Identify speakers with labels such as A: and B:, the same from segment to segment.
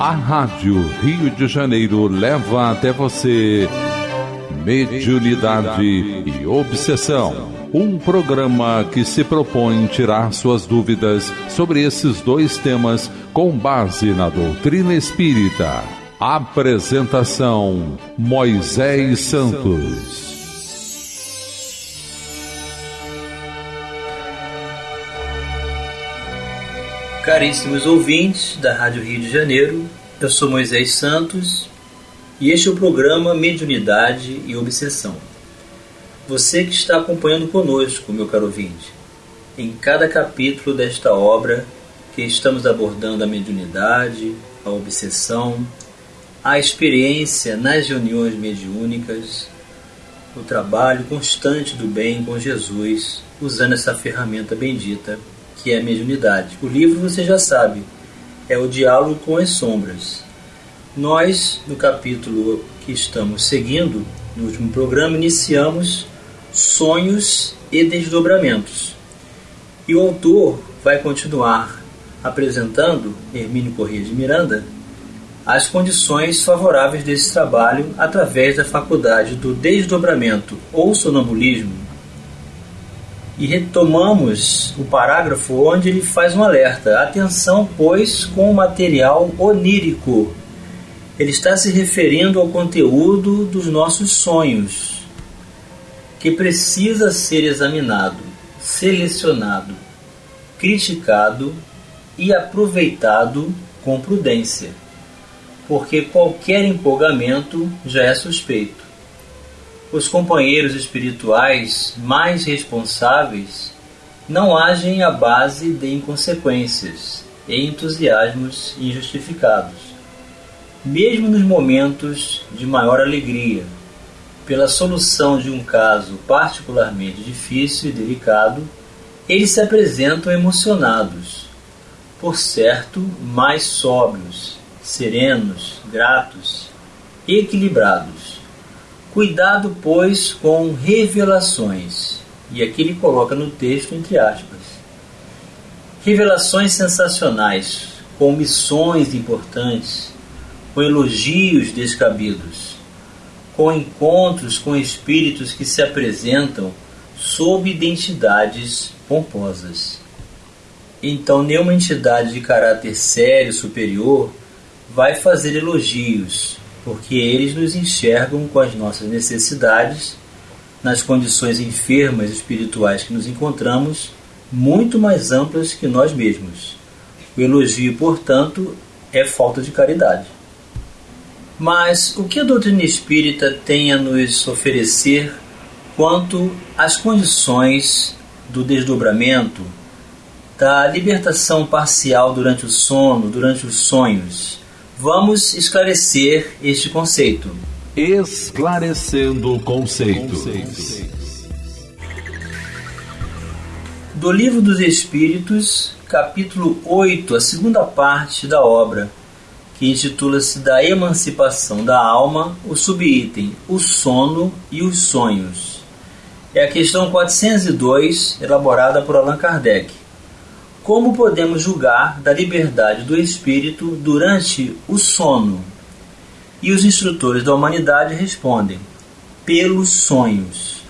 A: A Rádio Rio de Janeiro leva até você Mediunidade e Obsessão. Um programa que se propõe tirar suas dúvidas sobre esses dois temas com base na doutrina espírita. Apresentação: Moisés Santos.
B: Caríssimos ouvintes da Rádio Rio de Janeiro, eu sou Moisés Santos e este é o programa Mediunidade e Obsessão. Você que está acompanhando conosco, meu caro ouvinte, em cada capítulo desta obra que estamos abordando a mediunidade, a obsessão, a experiência nas reuniões mediúnicas, o trabalho constante do bem com Jesus, usando essa ferramenta bendita que é a mediunidade. O livro você já sabe, é o diálogo com as sombras. Nós, no capítulo que estamos seguindo, no último programa, iniciamos sonhos e desdobramentos. E o autor vai continuar apresentando, Hermínio Corrêa de Miranda, as condições favoráveis desse trabalho através da faculdade do desdobramento ou sonambulismo e retomamos o parágrafo onde ele faz um alerta. Atenção, pois, com o material onírico. Ele está se referindo ao conteúdo dos nossos sonhos, que precisa ser examinado, selecionado, criticado e aproveitado com prudência, porque qualquer empolgamento já é suspeito os companheiros espirituais mais responsáveis não agem à base de inconsequências e entusiasmos injustificados. Mesmo nos momentos de maior alegria, pela solução de um caso particularmente difícil e delicado, eles se apresentam emocionados, por certo, mais sóbrios, serenos, gratos equilibrados Cuidado, pois, com revelações. E aqui ele coloca no texto entre aspas. Revelações sensacionais, com missões importantes, com elogios descabidos, com encontros com espíritos que se apresentam sob identidades pomposas. Então, nenhuma entidade de caráter sério superior vai fazer elogios porque eles nos enxergam com as nossas necessidades, nas condições enfermas espirituais que nos encontramos, muito mais amplas que nós mesmos. O elogio, portanto, é falta de caridade. Mas o que a doutrina espírita tem a nos oferecer quanto às condições do desdobramento, da libertação parcial durante o sono, durante os sonhos, Vamos esclarecer este conceito.
A: Esclarecendo conceitos.
B: Do Livro dos Espíritos, capítulo 8, a segunda parte da obra, que intitula-se Da Emancipação da Alma, o subitem O Sono e os Sonhos. É a questão 402, elaborada por Allan Kardec. Como podemos julgar da liberdade do espírito durante o sono? E os instrutores da humanidade respondem: pelos sonhos.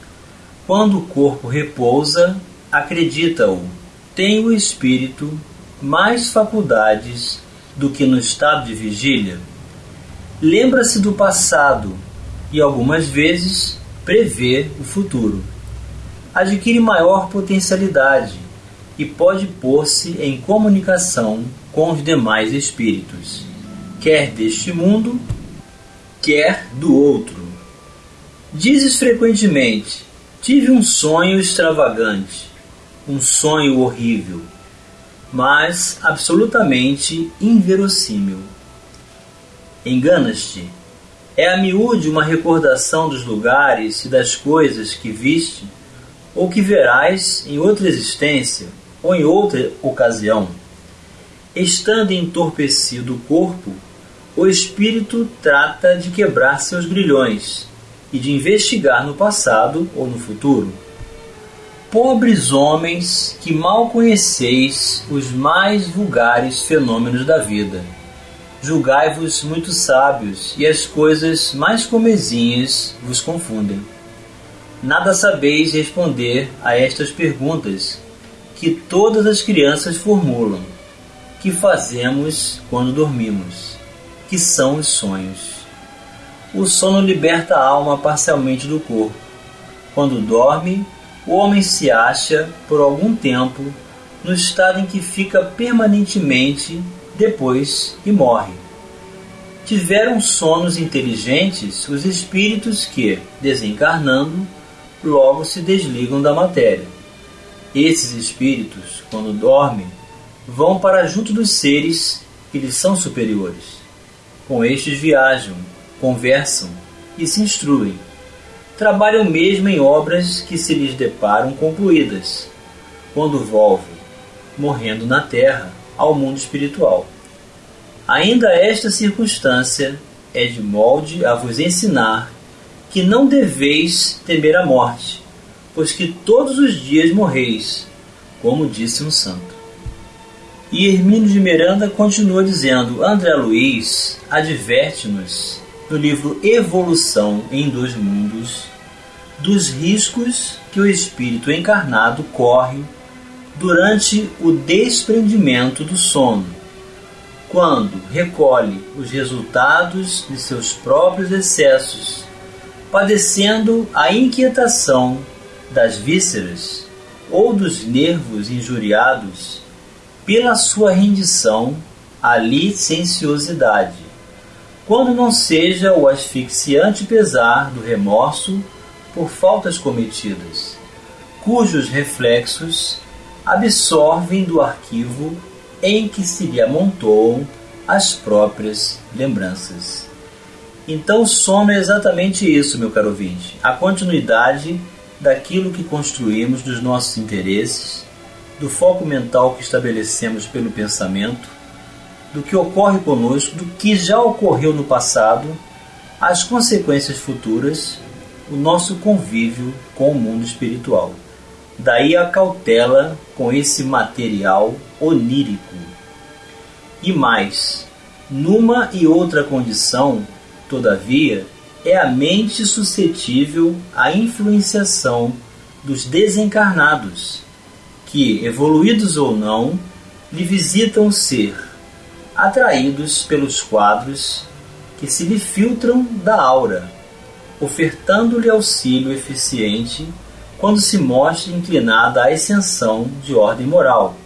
B: Quando o corpo repousa, acredita-o, tem o espírito mais faculdades do que no estado de vigília? Lembra-se do passado e algumas vezes prevê o futuro. Adquire maior potencialidade e pode pôr-se em comunicação com os demais espíritos, quer deste mundo, quer do outro. Dizes frequentemente: Tive um sonho extravagante, um sonho horrível, mas absolutamente inverossímil. Enganas-te. É a miúde uma recordação dos lugares e das coisas que viste ou que verás em outra existência ou em outra ocasião, estando entorpecido o corpo, o espírito trata de quebrar seus grilhões e de investigar no passado ou no futuro. Pobres homens que mal conheceis os mais vulgares fenômenos da vida, Julgai-vos muito sábios, e as coisas mais comezinhas vos confundem. Nada sabeis responder a estas perguntas que todas as crianças formulam: que fazemos quando dormimos? Que são os sonhos? O sono liberta a alma parcialmente do corpo. Quando dorme, o homem se acha, por algum tempo, no estado em que fica permanentemente depois que morre. Tiveram sonos inteligentes os espíritos que, desencarnando, logo se desligam da matéria. Esses espíritos, quando dormem, vão para junto dos seres que lhes são superiores. Com estes viajam, conversam e se instruem. Trabalham mesmo em obras que se lhes deparam concluídas, quando volvem, morrendo na terra, ao mundo espiritual. Ainda esta circunstância é de molde a vos ensinar que não deveis temer a morte, pois que todos os dias morreis, como disse um santo. E Hermínio de Miranda continua dizendo: André Luiz adverte-nos no livro Evolução em Dois Mundos dos riscos que o espírito encarnado corre durante o desprendimento do sono, quando recolhe os resultados de seus próprios excessos padecendo a inquietação das vísceras ou dos nervos injuriados pela sua rendição à licenciosidade, quando não seja o asfixiante pesar do remorso por faltas cometidas, cujos reflexos absorvem do arquivo em que se lhe amontoam as próprias lembranças. Então, sono é exatamente isso, meu caro ouvinte: a continuidade daquilo que construímos dos nossos interesses, do foco mental que estabelecemos pelo pensamento, do que ocorre conosco, do que já ocorreu no passado, as consequências futuras, o nosso convívio com o mundo espiritual. Daí a cautela com esse material onírico. E mais, numa e outra condição, Todavia, é a mente suscetível à influenciação dos desencarnados, que, evoluídos ou não, lhe visitam o ser, atraídos pelos quadros que se lhe filtram da aura, ofertando-lhe auxílio eficiente quando se mostra inclinada à ascensão de ordem moral,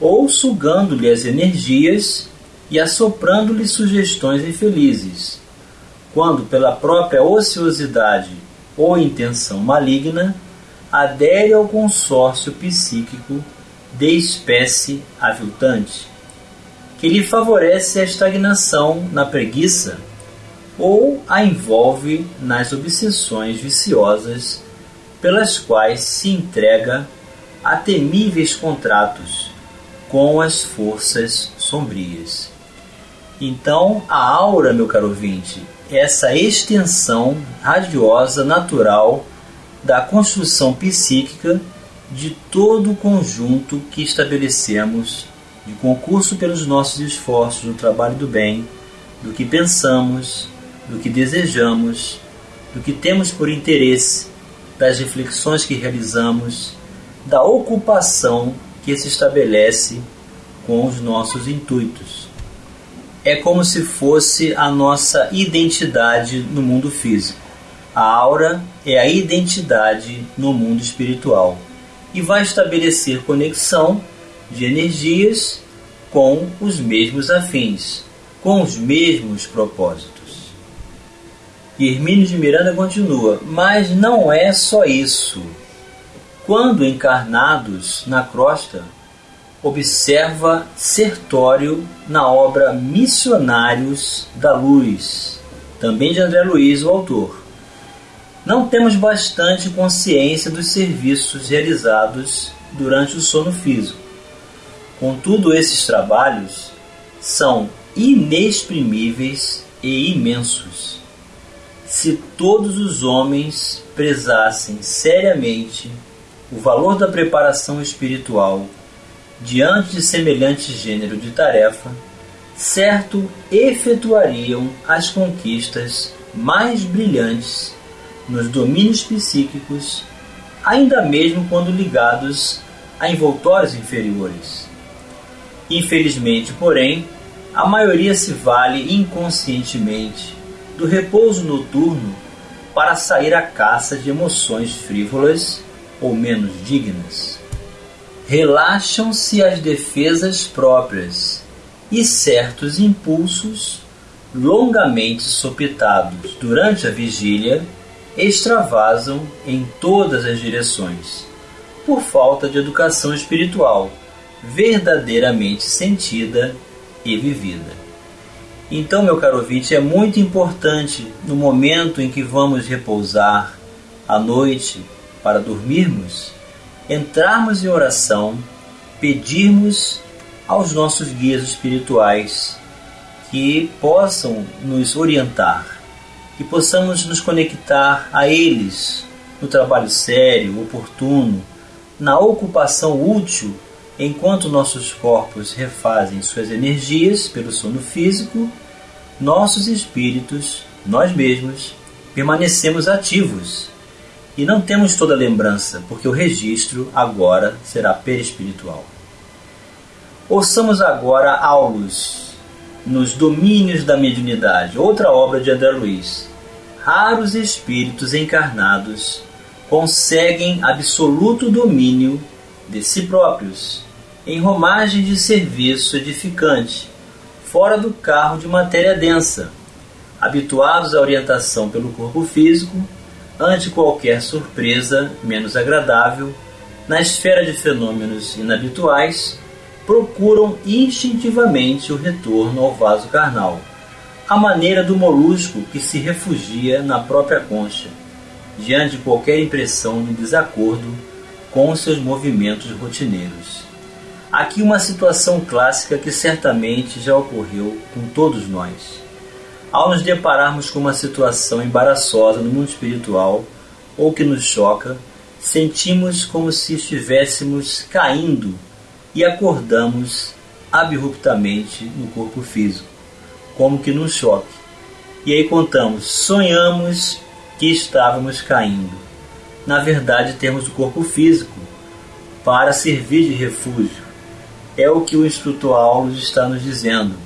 B: ou sugando-lhe as energias e assoprando-lhe sugestões infelizes quando pela própria ociosidade ou intenção maligna adere ao consórcio psíquico de espécie aviltante, que lhe favorece a estagnação na preguiça ou a envolve nas obsessões viciosas pelas quais se entrega a temíveis contratos com as forças sombrias. Então, a aura, meu caro ouvinte, essa extensão radiosa natural da construção psíquica de todo o conjunto que estabelecemos de concurso pelos nossos esforços no trabalho do bem, do que pensamos, do que desejamos, do que temos por interesse, das reflexões que realizamos, da ocupação que se estabelece com os nossos intuitos é como se fosse a nossa identidade no mundo físico. A aura é a identidade no mundo espiritual e vai estabelecer conexão de energias com os mesmos afins, com os mesmos propósitos. E Hermínio de Miranda continua, mas não é só isso. Quando encarnados na crosta, observa Sertório na obra Missionários da Luz, também de André Luiz, o autor. Não temos bastante consciência dos serviços realizados durante o sono físico. Contudo, esses trabalhos são inexprimíveis e imensos. Se todos os homens prezassem seriamente o valor da preparação espiritual diante de semelhante gênero de tarefa, certo efetuariam as conquistas mais brilhantes nos domínios psíquicos, ainda mesmo quando ligados a envoltórios inferiores. Infelizmente, porém, a maioria se vale inconscientemente do repouso noturno para sair à caça de emoções frívolas ou menos dignas. Relaxam-se as defesas próprias e certos impulsos, longamente sopitados durante a vigília, extravasam em todas as direções, por falta de educação espiritual verdadeiramente sentida e vivida. Então, meu caro ouvinte, é muito importante no momento em que vamos repousar à noite para dormirmos, entrarmos em oração, pedirmos aos nossos guias espirituais que possam nos orientar, que possamos nos conectar a eles no trabalho sério, oportuno, na ocupação útil Enquanto nossos corpos refazem suas energias pelo sono físico, nossos espíritos, nós mesmos, permanecemos ativos e não temos toda a lembrança, porque o registro agora será perispiritual. Ouçamos agora Aulus, nos Domínios da Mediunidade, outra obra de André Luiz. Raros espíritos encarnados conseguem absoluto domínio de si próprios em romagem de serviço edificante, fora do carro de matéria densa, habituados à orientação pelo corpo físico, ante qualquer surpresa menos agradável, na esfera de fenômenos inabituais, procuram instintivamente o retorno ao vaso carnal, à maneira do molusco que se refugia na própria concha, diante de qualquer impressão de desacordo com seus movimentos rotineiros. Aqui uma situação clássica que certamente já ocorreu com todos nós. Ao nos depararmos com uma situação embaraçosa no mundo espiritual ou que nos choca, sentimos como se estivéssemos caindo e acordamos abruptamente no corpo físico, como que num choque. E aí contamos, sonhamos que estávamos caindo. Na verdade, temos o corpo físico para servir de refúgio é o que o instrutor Aulos está nos dizendo.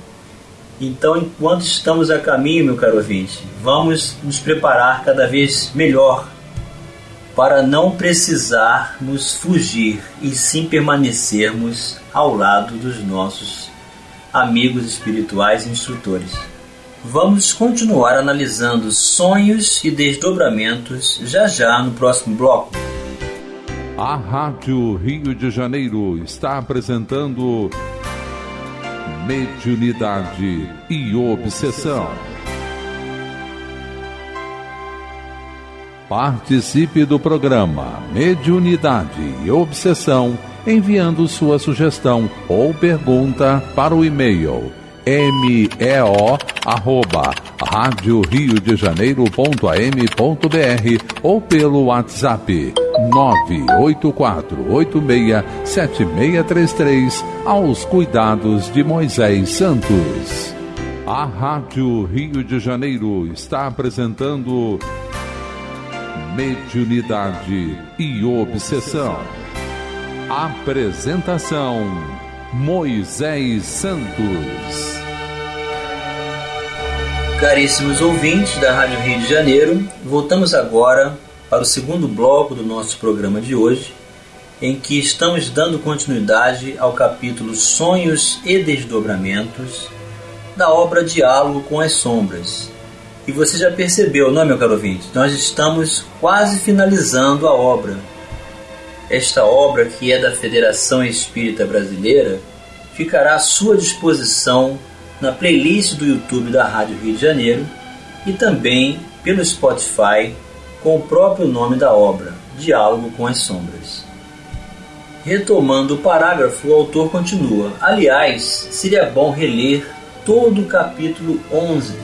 B: Então, enquanto estamos a caminho, meu caro ouvinte, vamos nos preparar cada vez melhor para não precisarmos fugir e sim permanecermos ao lado dos nossos amigos espirituais e instrutores. Vamos continuar analisando sonhos e desdobramentos já já no próximo bloco.
A: A Rádio Rio de Janeiro está apresentando Mediunidade e Obsessão. Participe do programa Mediunidade e Obsessão enviando sua sugestão ou pergunta para o e-mail meo arroba rádio rio de janeiro.am.br ou pelo WhatsApp 984867633 aos cuidados de Moisés Santos. A Rádio Rio de Janeiro está apresentando Mediunidade e Obsessão. Apresentação Moisés Santos.
B: Caríssimos ouvintes da Rádio Rio de Janeiro, voltamos agora para o segundo bloco do nosso programa de hoje, em que estamos dando continuidade ao capítulo Sonhos e Desdobramentos da obra Diálogo com as Sombras. E você já percebeu, não é, meu caro ouvinte? Nós estamos quase finalizando a obra. Esta obra, que é da Federação Espírita Brasileira, ficará à sua disposição na playlist do YouTube da Rádio Rio de Janeiro e também pelo Spotify com o próprio nome da obra, Diálogo com as Sombras. Retomando o parágrafo, o autor continua: Aliás, seria bom reler todo o capítulo 11,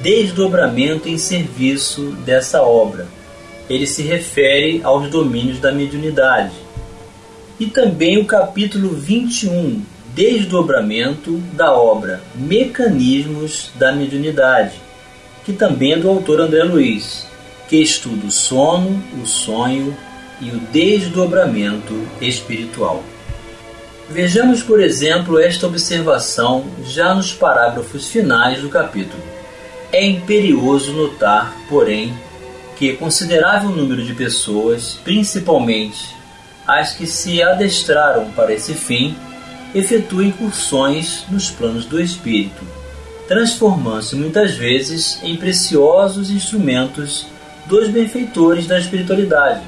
B: Desdobramento em serviço dessa obra. Ele se refere aos domínios da mediunidade. E também o capítulo 21, desdobramento da obra Mecanismos da Mediunidade, que também é do autor André Luiz, que estuda o sono, o sonho e o desdobramento espiritual. Vejamos, por exemplo, esta observação já nos parágrafos finais do capítulo. É imperioso notar, porém, que considerável número de pessoas, principalmente as que se adestraram para esse fim, efetuam incursões nos planos do espírito, transformando-se muitas vezes em preciosos instrumentos dos benfeitores da espiritualidade,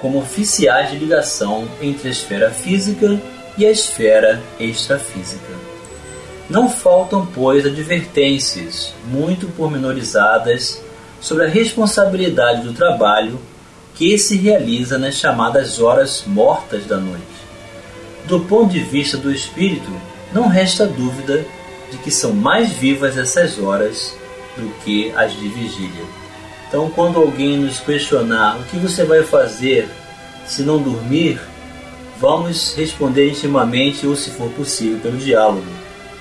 B: como oficiais de ligação entre a esfera física e a esfera extrafísica. Não faltam, pois, advertências muito pormenorizadas sobre a responsabilidade do trabalho que se realiza nas chamadas horas mortas da noite. Do ponto de vista do espírito, não resta dúvida de que são mais vivas essas horas do que as de vigília. Então, quando alguém nos questionar o que você vai fazer se não dormir, vamos responder intimamente ou, se for possível, pelo diálogo.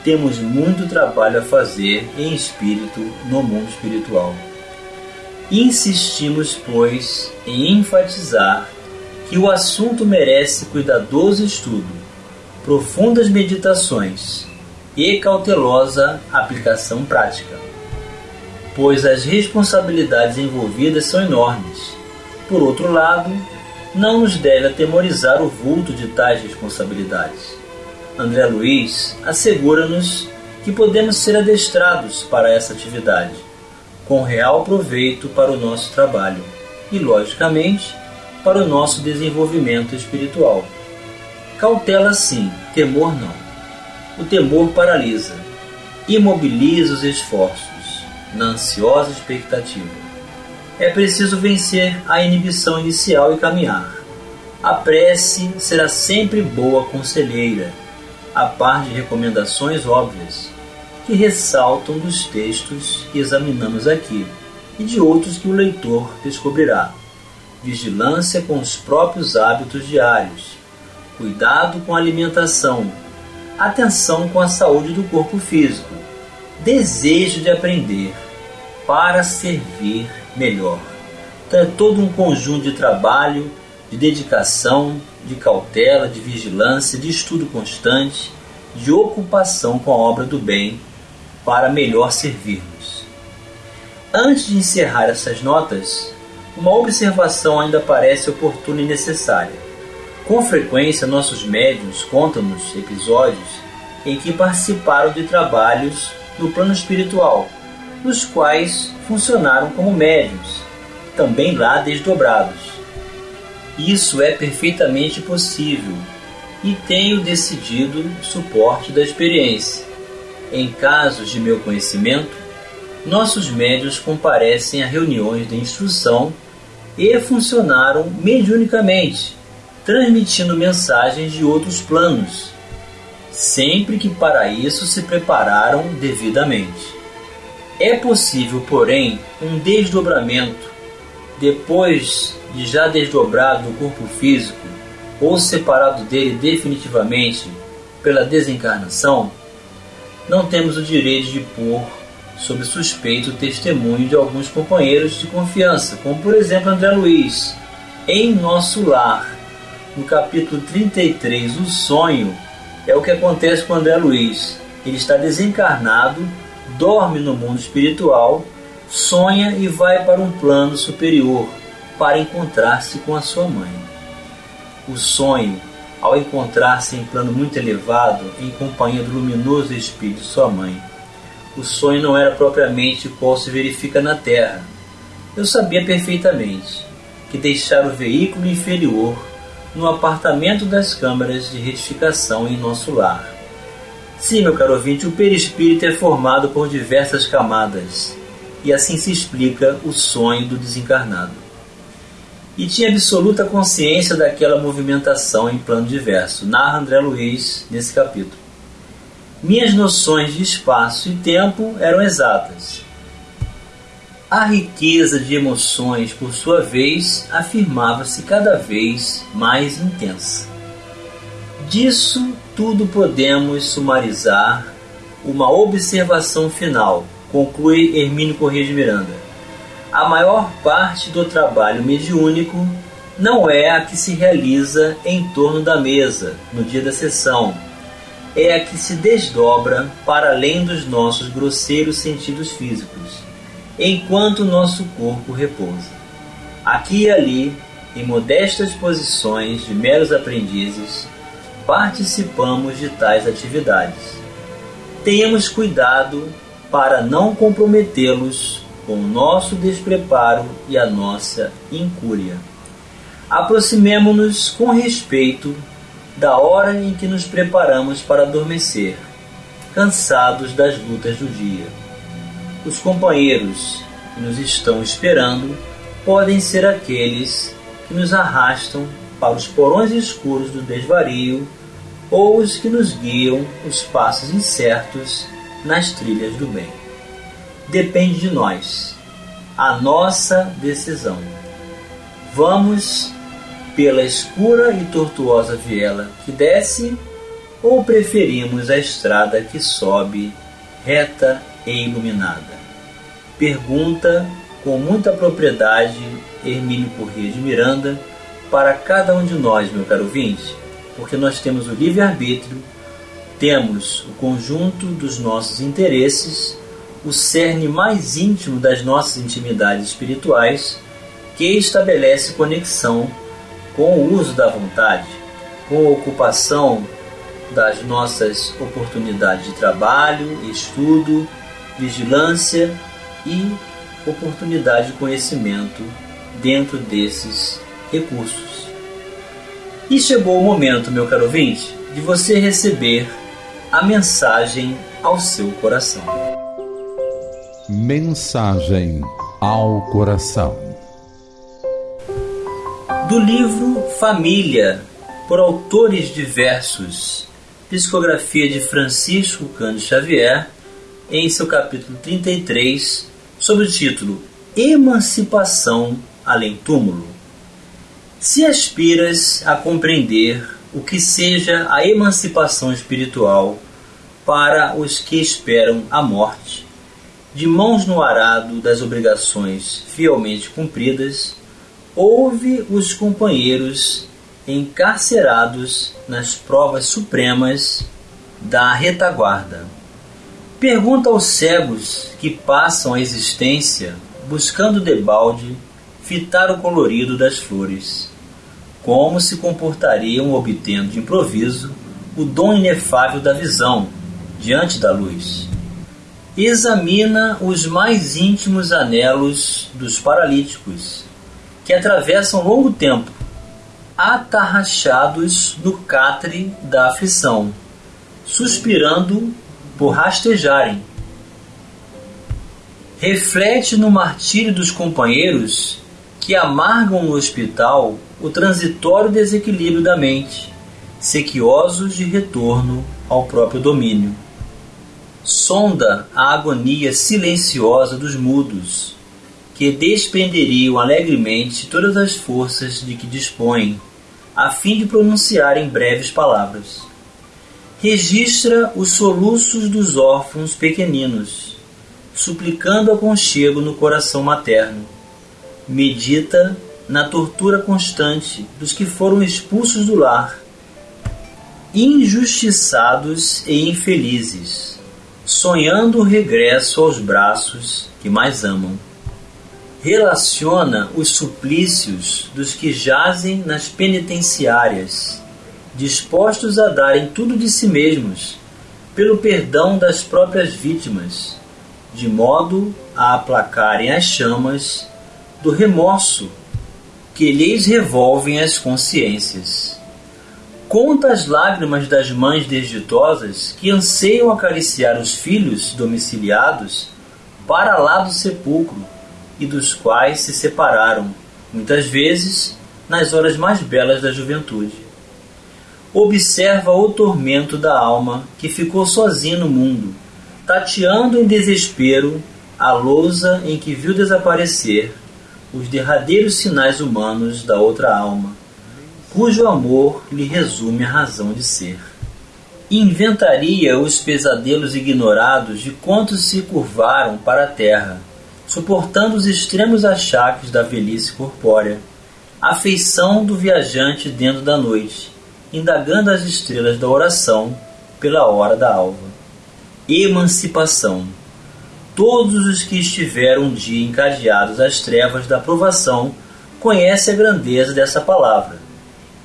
B: Temos muito trabalho a fazer em espírito no mundo espiritual. Insistimos, pois, em enfatizar que o assunto merece cuidadoso estudo, profundas meditações e cautelosa aplicação prática pois as responsabilidades envolvidas são enormes. Por outro lado, não nos deve atemorizar o vulto de tais responsabilidades. André Luiz assegura-nos que podemos ser adestrados para essa atividade, com real proveito para o nosso trabalho e, logicamente, para o nosso desenvolvimento espiritual. Cautela sim, temor não. O temor paralisa, imobiliza os esforços na ansiosa expectativa. É preciso vencer a inibição inicial e caminhar. A prece será sempre boa conselheira, a par de recomendações óbvias que ressaltam dos textos que examinamos aqui e de outros que o leitor descobrirá. Vigilância com os próprios hábitos diários, cuidado com a alimentação, atenção com a saúde do corpo físico, desejo de aprender para servir melhor. Então é todo um conjunto de trabalho, de dedicação, de cautela, de vigilância, de estudo constante, de ocupação com a obra do bem para melhor servirmos. Antes de encerrar essas notas, uma observação ainda parece oportuna e necessária. Com frequência, nossos médios contam-nos episódios em que participaram de trabalhos no plano espiritual, nos quais funcionaram como médios, também lá desdobrados. Isso é perfeitamente possível e tenho decidido suporte da experiência. Em casos de meu conhecimento, nossos médios comparecem a reuniões de instrução e funcionaram mediunicamente, transmitindo mensagens de outros planos, sempre que para isso se prepararam devidamente. É possível, porém, um desdobramento depois de já desdobrado do corpo físico ou separado dele definitivamente pela desencarnação? Não temos o direito de pôr sob suspeito o testemunho de alguns companheiros de confiança, como por exemplo André Luiz, em Nosso Lar, no capítulo 33, O Sonho, é o que acontece com André Luiz. Ele está desencarnado, dorme no mundo espiritual, sonha e vai para um plano superior para encontrar-se com a sua mãe. O sonho, ao encontrar-se em plano muito elevado, em companhia do luminoso espírito de sua mãe, o sonho não era propriamente o qual se verifica na Terra. Eu sabia perfeitamente que deixar o veículo inferior no apartamento das câmaras de retificação em nosso lar. Sim, meu caro ouvinte, o perispírito é formado por diversas camadas, e assim se explica o sonho do desencarnado. E tinha absoluta consciência daquela movimentação em plano diverso, narra André Luiz nesse capítulo. Minhas noções de espaço e tempo eram exatas. A riqueza de emoções, por sua vez, afirmava-se cada vez mais intensa. Disso tudo podemos sumarizar uma observação final, conclui Hermínio Corrêa de Miranda. A maior parte do trabalho mediúnico não é a que se realiza em torno da mesa, no dia da sessão, é a que se desdobra para além dos nossos grosseiros sentidos físicos, enquanto nosso corpo repousa. Aqui e ali, em modestas posições de meros aprendizes, participamos de tais atividades. Tenhamos cuidado para não comprometê-los com o nosso despreparo e a nossa incúria. Aproximemo-nos com respeito da hora em que nos preparamos para adormecer, cansados das lutas do dia. Os companheiros que nos estão esperando podem ser aqueles que nos arrastam para os porões escuros do desvario ou os que nos guiam os passos incertos nas trilhas do bem. Depende de nós, a nossa decisão. Vamos pela escura e tortuosa viela que desce ou preferimos a estrada que sobe reta e iluminada? Pergunta com muita propriedade Hermínio Corrêa de Miranda para cada um de nós, meu caro ouvinte, porque nós temos o livre-arbítrio, temos o conjunto dos nossos interesses, o cerne mais íntimo das nossas intimidades espirituais, que estabelece conexão com o uso da vontade, com a ocupação das nossas oportunidades de trabalho, estudo, vigilância e oportunidade de conhecimento dentro desses recursos. E chegou o momento, meu caro ouvinte, de você receber a mensagem ao seu coração.
A: Mensagem ao coração
B: do livro Família, por autores diversos, psicografia de Francisco Cândido Xavier, em seu capítulo 33, sob o título Emancipação além túmulo. Se aspiras a compreender o que seja a emancipação espiritual para os que esperam a morte, de mãos no arado das obrigações fielmente cumpridas, houve os companheiros encarcerados nas provas supremas da retaguarda. Pergunta aos cegos que passam a existência buscando debalde fitar o colorido das flores, como se comportariam obtendo de improviso o dom inefável da visão diante da luz. Examina os mais íntimos anelos dos paralíticos que atravessam longo tempo, atarrachados no catre da aflição, suspirando por rastejarem. Reflete no martírio dos companheiros que amargam no hospital o transitório desequilíbrio da mente, sequiosos de retorno ao próprio domínio. Sonda a agonia silenciosa dos mudos, que despenderiam alegremente todas as forças de que dispõem, a fim de pronunciarem breves palavras. Registra os soluços dos órfãos pequeninos, suplicando aconchego no coração materno. Medita na tortura constante dos que foram expulsos do lar, injustiçados e infelizes, sonhando o regresso aos braços que mais amam. Relaciona os suplícios dos que jazem nas penitenciárias, dispostos a darem tudo de si mesmos pelo perdão das próprias vítimas, de modo a aplacarem as chamas do remorso que lhes revolvem as consciências. Conta as lágrimas das mães desditosas que anseiam acariciar os filhos domiciliados para lá do sepulcro e dos quais se separaram, muitas vezes nas horas mais belas da juventude. Observa o tormento da alma que ficou sozinha no mundo, tateando em desespero a lousa em que viu desaparecer os derradeiros sinais humanos da outra alma, cujo amor lhe resume a razão de ser. inventaria os pesadelos ignorados de quantos se curvaram para a terra, suportando os extremos achaques da velhice corpórea, a feição do viajante dentro da noite, indagando as estrelas da oração pela hora da alva. Emancipação. Todos os que estiveram um dia encadeados às trevas da provação conhecem a grandeza dessa palavra.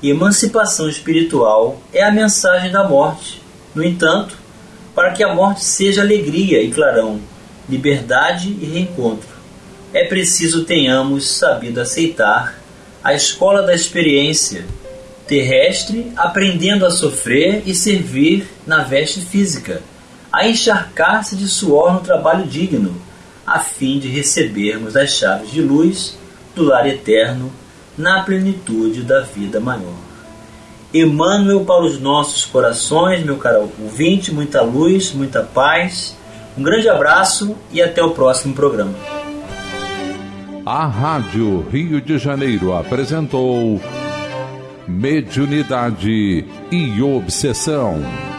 B: Emancipação espiritual é a mensagem da morte. No entanto, para que a morte seja alegria e clarão, liberdade e reencontro, é preciso tenhamos sabido aceitar a escola da experiência terrestre, aprendendo a sofrer e servir na veste física, a encharcar-se de suor no trabalho digno, a fim de recebermos as chaves de luz do lar eterno na plenitude da vida maior. Emmanuel para os nossos corações, meu caro ouvinte, muita luz, muita paz. Um grande abraço e até o próximo programa.
A: A Rádio Rio de Janeiro apresentou Mediunidade e Obsessão.